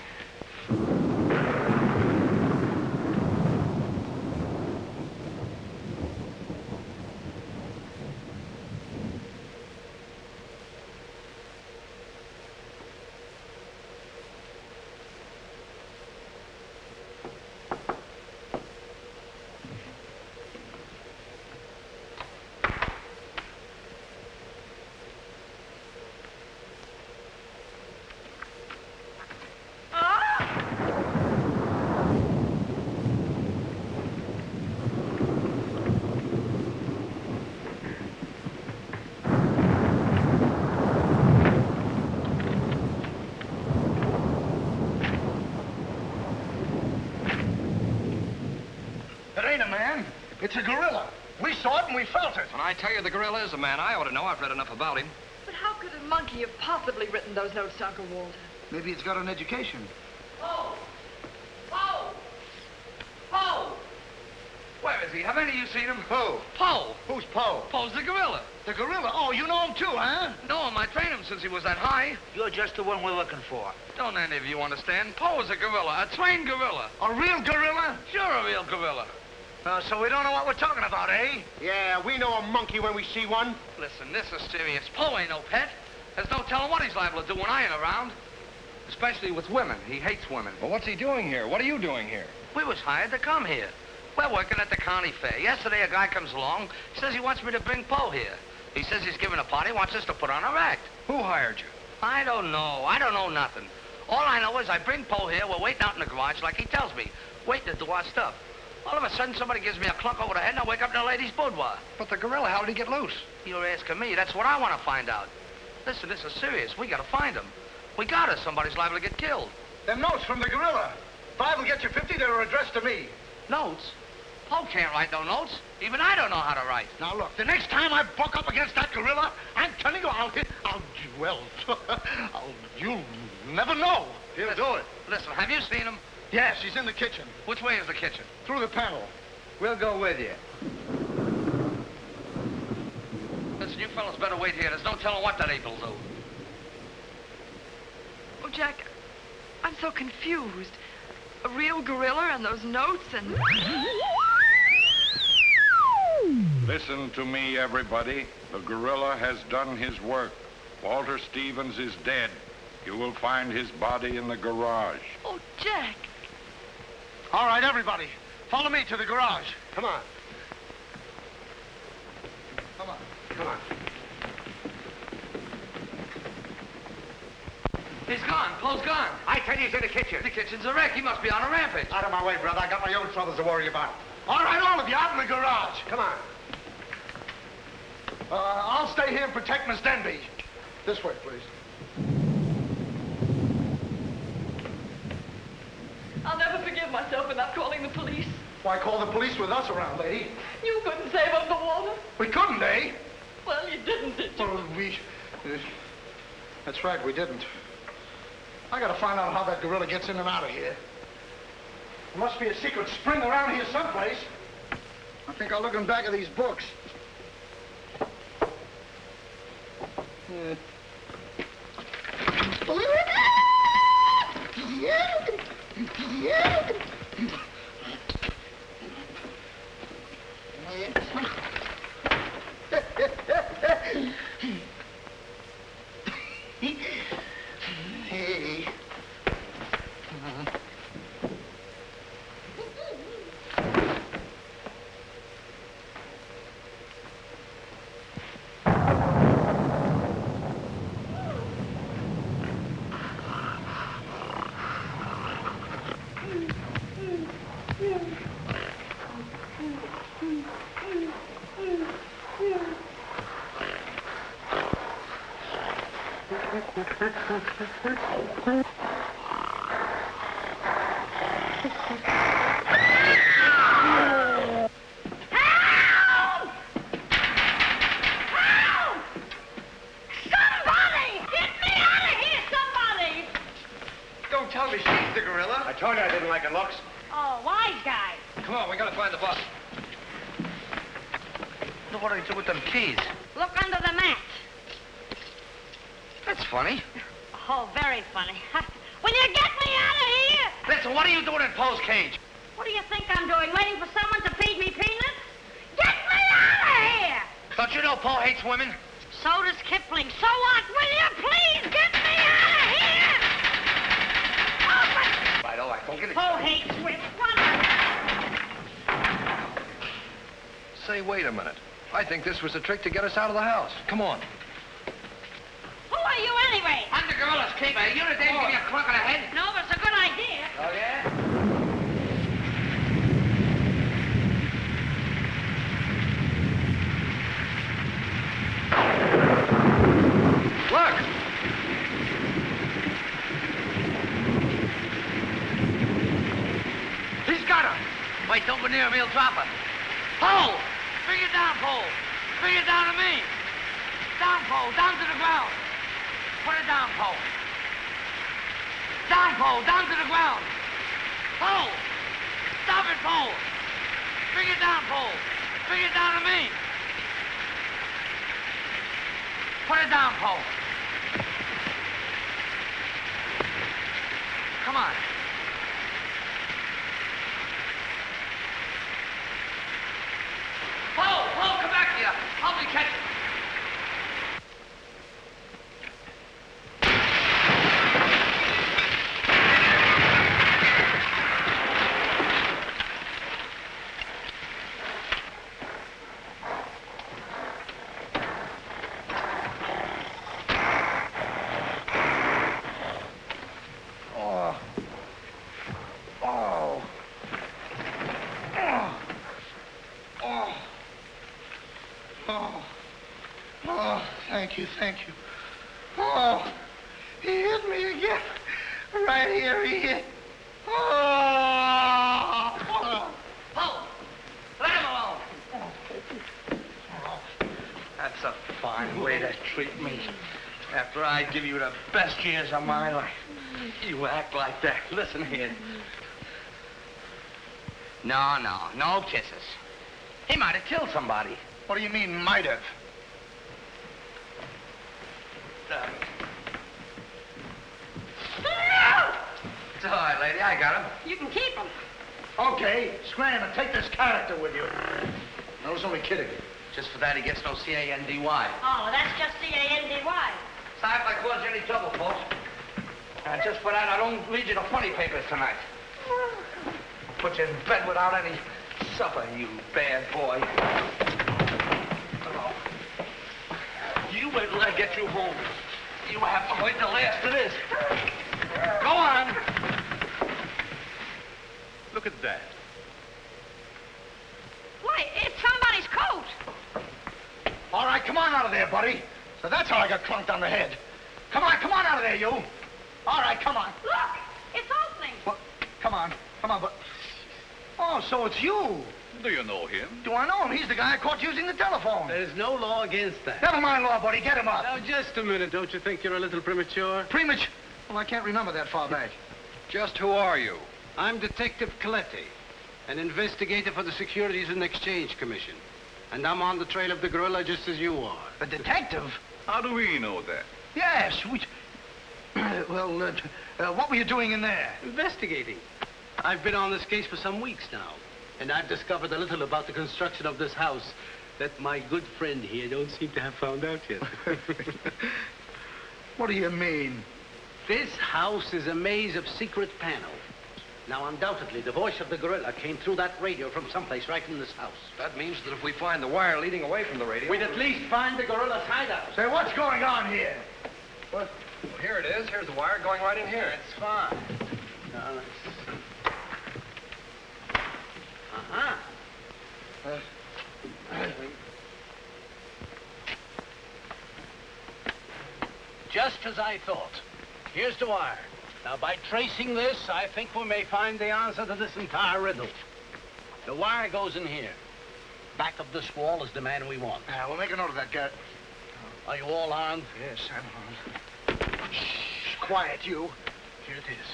It ain't a man. It's a gorilla. We saw it and we felt it. When I tell you the gorilla is a man, I ought to know. I've read enough about him. But how could a monkey have possibly written those notes to Uncle Walter? Maybe it's got an education. Poe! Poe! Poe! Where is he? Have any of you seen him? Who? Poe. Who's Poe? Poe's the gorilla. The gorilla? Oh, you know him too, huh? No him. I trained him since he was that high. You're just the one we're looking for. Don't any of you understand? Poe is a gorilla, a trained gorilla. A real gorilla? Sure, a real gorilla. Uh, so we don't know what we're talking about, eh? Yeah, we know a monkey when we see one. Listen, this is serious. Poe ain't no pet. There's no telling what he's liable to do when I ain't around. Especially with women. He hates women. Well, what's he doing here? What are you doing here? We was hired to come here. We're working at the county fair. Yesterday, a guy comes along, says he wants me to bring Poe here. He says he's giving a party, wants us to put on a act. Who hired you? I don't know. I don't know nothing. All I know is I bring Poe here. We're waiting out in the garage like he tells me, waiting to do our stuff. All of a sudden, somebody gives me a clunk over the head, and I wake up in a lady's boudoir. But the gorilla, how did he get loose? You're asking me. That's what I want to find out. Listen, this is serious. We got to find him. We got to. Somebody's liable to get killed. Them notes from the gorilla. If I will get you 50, they were addressed to me. Notes? Poe can't write no notes. Even I don't know how to write. Now, look, the next time I buck up against that gorilla, I'm telling you, I'll hit, I'll, well, I'll, you'll never know. He'll listen, do it. Listen, have you seen him? Yes, he's in the kitchen. Which way is the kitchen? Through the panel. We'll go with you. Listen, you fellas better wait here. There's no telling what that ape will do. Oh, Jack, I'm so confused. A real gorilla and those notes and... Listen to me, everybody. The gorilla has done his work. Walter Stevens is dead. You will find his body in the garage. Oh, Jack. All right, everybody, follow me to the garage. Come on. Come on. Come on. He's gone. Poe's gone. I tell you, he's in the kitchen. The kitchen's a wreck. He must be on a rampage. Out of my way, brother. I got my own troubles to worry about. All right, all of you, out in the garage. Come on. Uh, I'll stay here and protect Miss Denby. This way, please. I'll never forgive myself for not calling the police. Why call the police with us around, lady? You couldn't save up the water. We couldn't, eh? Well, you didn't, did you? Well, we... uh, that's right, we didn't. I gotta find out how that gorilla gets in and out of here. There must be a secret spring around here someplace. I think I'll look in back of these books. Yeah. Hey. Somebody! Get me out of here, somebody! Don't tell me she's the gorilla. I told you I didn't like her looks. Oh, wise guy. Come on, we gotta find the boss. Look what do they do with them keys? Look under the mat. That's funny. Oh, very funny. Will you get me out of here? Listen, what are you doing in Poe's cage? What do you think I'm doing? Waiting for someone to feed me peanuts? Get me out of here! Don't you know Poe hates women? So does Kipling. So what? Will you please get me out of here? Open! Right, all right, don't get it. Poe hates women. Say, wait a minute. I think this was a trick to get us out of the house. Come on. Who are you anyway? I'm the gorilla's keeper. You the dame give me a clunk on the head? No, but it's a good idea. Oh, yeah? Look! He's got her. Wait, don't go near him. He'll drop her. Poe! Bring it down, Poe. Bring it down to me. Down, Poe. Down to the ground. Put it down, Poe. Down, Poe. Down to the ground. Poe! Stop it, Poe. Bring it down, Poe. Bring it down to me. Put it down, Poe. Come on. Poe, Poe, come back here. Help me catch it. Oh. Oh. Oh. Oh. Oh, thank you, thank you. Oh, he hit me again. Right here, he hit. Oh. oh. Oh, let him alone. Oh, That's a fine way to treat me. After I give you the best years of my life, you act like that. Listen here. No, no, no kisses. He might have killed somebody. What do you mean, might have? Uh, it's all right, lady. I got him. You can keep him. Okay, scram and take this character with you. I was only kidding. Just for that, he gets no C-A-N-D-Y. Oh, that's just C-A-N-D-Y. Sorry if I caused you any trouble, folks. And just for that, I don't read you the funny papers tonight. Put you in bed without any supper, you bad boy. You wait till I get you home. You have to wait the last of this. Go on. Look at that. Why, it's somebody's coat. All right, come on out of there, buddy. So that's how I got clunked on the head. Come on, come on out of there, you. All right, come on. Look, it's opening. What? Come on, come on, but... Oh, so it's you. Do you know him? Do I know him? He's the guy I caught using the telephone. There's no law against that. Never mind law, buddy. Get him up. Now, just a minute. Don't you think you're a little premature? Premature? Well, I can't remember that far back. Just who are you? I'm Detective Coletti, an investigator for the Securities and Exchange Commission. And I'm on the trail of the gorilla just as you are. A detective? How do we know that? Yes, we... well, uh, uh, what were you doing in there? Investigating. I've been on this case for some weeks now, and I've discovered a little about the construction of this house that my good friend here don't seem to have found out yet. What do you mean? This house is a maze of secret panels. Now, undoubtedly, the voice of the gorilla came through that radio from someplace right in this house. That means that if we find the wire leading away from the radio... We'd at least find the gorilla's hideout. Say, what's going on here? What? Well, here it is. Here's the wire going right in here. It's fine. Now, let's... Uh-huh. Just as I thought. Here's the wire. Now, by tracing this, I think we may find the answer to this entire riddle. The wire goes in here. Back of this wall is the man we want. Yeah, we'll make a note of that, Gert. Are you all armed? Yes, I'm armed. Shh, quiet, you. Here it is.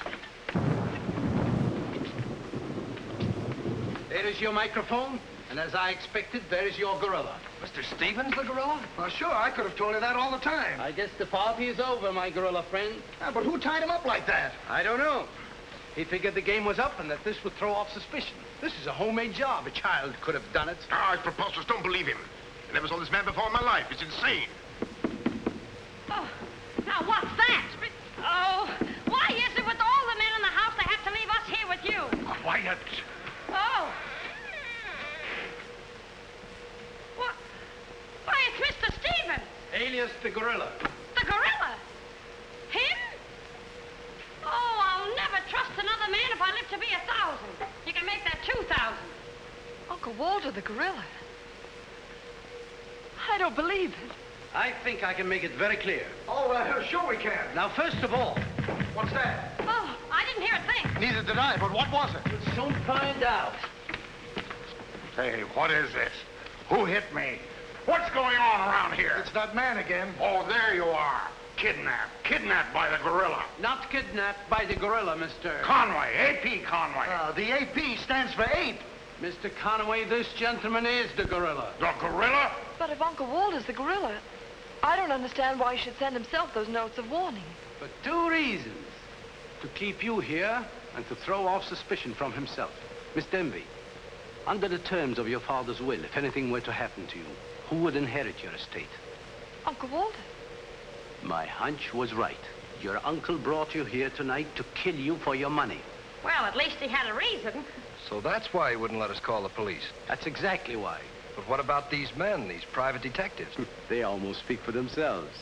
There is your microphone, and as I expected, there is your gorilla. Mr. Stevens, the gorilla? Well, sure, I could have told you that all the time. I guess the party is over, my gorilla friend. Yeah, but who tied him up like that? I don't know. He figured the game was up and that this would throw off suspicion. This is a homemade job. A child could have done it. Ah, it's preposterous. Don't believe him. I never saw this man before in my life. It's insane. Oh, now what's that? Oh, why is it with all the men in the house they have to leave us here with you? Quiet. Oh. What? Why, it's Mr. Stevens, Alias the gorilla. the gorilla. Him? Oh, I'll never trust another man if I live to be a thousand. You can make that two thousand. Uncle Walter, the gorilla. I don't believe it. I think I can make it very clear. Oh, uh, sure we can. Now, first of all, What's that? Oh, I didn't hear a thing. Neither did I, but what was it? we'll soon find out. Hey, what is this? Who hit me? What's going on around here? It's that man again. Oh, there you are. Kidnapped. Kidnapped by the gorilla. Not kidnapped by the gorilla, Mr. Conway. A.P. Conway. Uh, the AP stands for ape. Mr. Conway, this gentleman is the gorilla. the gorilla? But if Uncle Walter's the gorilla, I don't understand why he should send himself those notes of warning. For two reasons. To keep you here and to throw off suspicion from himself. Miss Denby, under the terms of your father's will, if anything were to happen to you, who would inherit your estate? Uncle Walter. My hunch was right. Your uncle brought you here tonight to kill you for your money. Well, at least he had a reason. So that's why he wouldn't let us call the police. That's exactly why. But what about these men, these private detectives? They almost speak for themselves.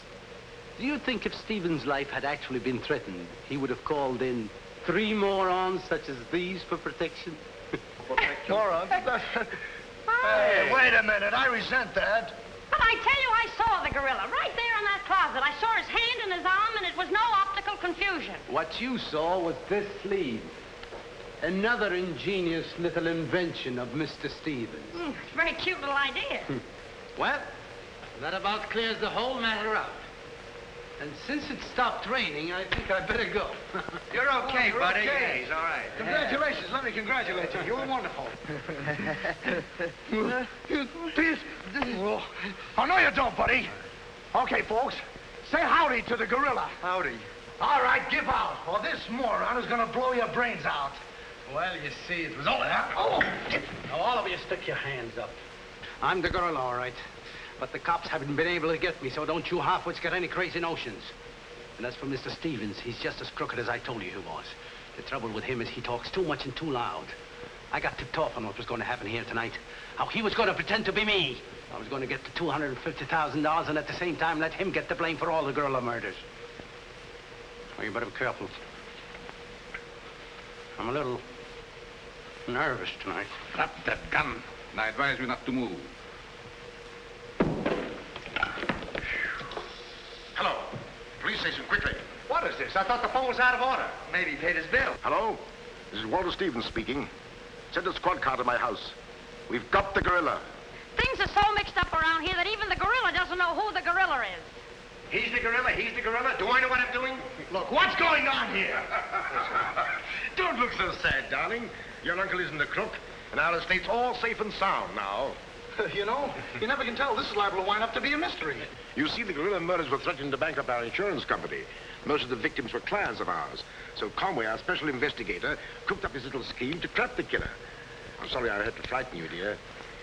Do you think if Stevens' life had actually been threatened, he would have called in three morons such as these for protection? Morons? Hey, wait a minute. I resent that. But I tell you, I saw the gorilla right there in that closet. I saw his hand and his arm, and it was no optical confusion. What you saw was this sleeve. Another ingenious little invention of Mr. Stevens. Mm, very cute little idea. Well, that about clears the whole matter up. And since it stopped raining, I think I better go. You're okay, You're buddy. okay. Yeah, he's all right. Congratulations. Let me congratulate you. You were wonderful. Please. Oh, oh, no, you don't, buddy. Okay, folks. Say howdy to the gorilla. Howdy. All right, give out, or this moron is going to blow your brains out. Well, you see, it was all that. Oh! Now, all of you stick your hands up. I'm the gorilla, all right. But the cops haven't been able to get me, so don't you halfwits get any crazy notions. And as for Mr. Stevens, he's just as crooked as I told you he was. The trouble with him is he talks too much and too loud. I got tipped off on what was going to happen here tonight. How he was going to pretend to be me. I was going to get the $250,000 and at the same time let him get the blame for all the gorilla murders. Well, you better be careful. I'm a little nervous tonight. Drop that gun. And I advise you not to move. Police station, quickly. What is this? I thought the phone was out of order. Maybe he paid his bill. Hello? This is Walter Stevens speaking. Send a squad car to my house. We've got the gorilla. Things are so mixed up around here that even the gorilla doesn't know who the gorilla is. He's the gorilla. He's the gorilla. Do I know what I'm doing? Look, what's going on here? Don't look so sad, darling. Your uncle isn't a crook, and our estate's all safe and sound now. you know, you never can tell. This is liable to wind up to be a mystery. You see, the gorilla murders were threatening to bankrupt our insurance company. Most of the victims were clients of ours. So Conway, our special investigator, cooked up his little scheme to trap the killer. I'm sorry I had to frighten you, dear.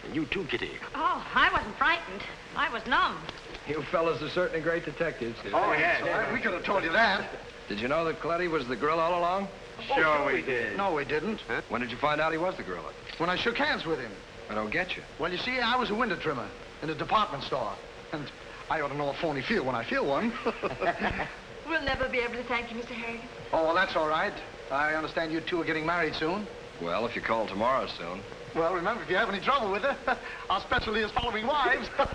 And you too, Kitty. Oh, I wasn't frightened. I was numb. You fellas are certainly great detectives. Oh, yes. We could have told you that. Did you know that Coletti was the gorilla all along? Sure we did. No, we didn't. When did you find out he was the gorilla? When I shook hands with him. I don't get you. Well, you see, I was a window trimmer in a department store. And I ought to know a phony feel when I feel one. We'll never be able to thank you, Mr. Harrigan. oh, well, that's all right. I understand you two are getting married soon. Well, if you call tomorrow soon. Well, remember, if you have any trouble with her, our specialty is following wives. uh,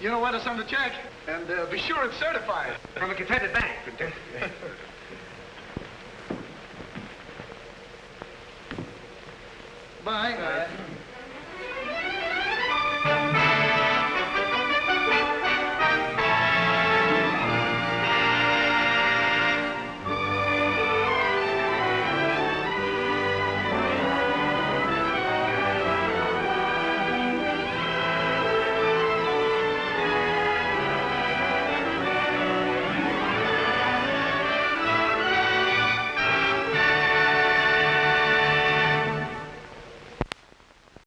you know where to send the check, and uh, be sure it's certified. From a Confederate bank. Bye. Bye.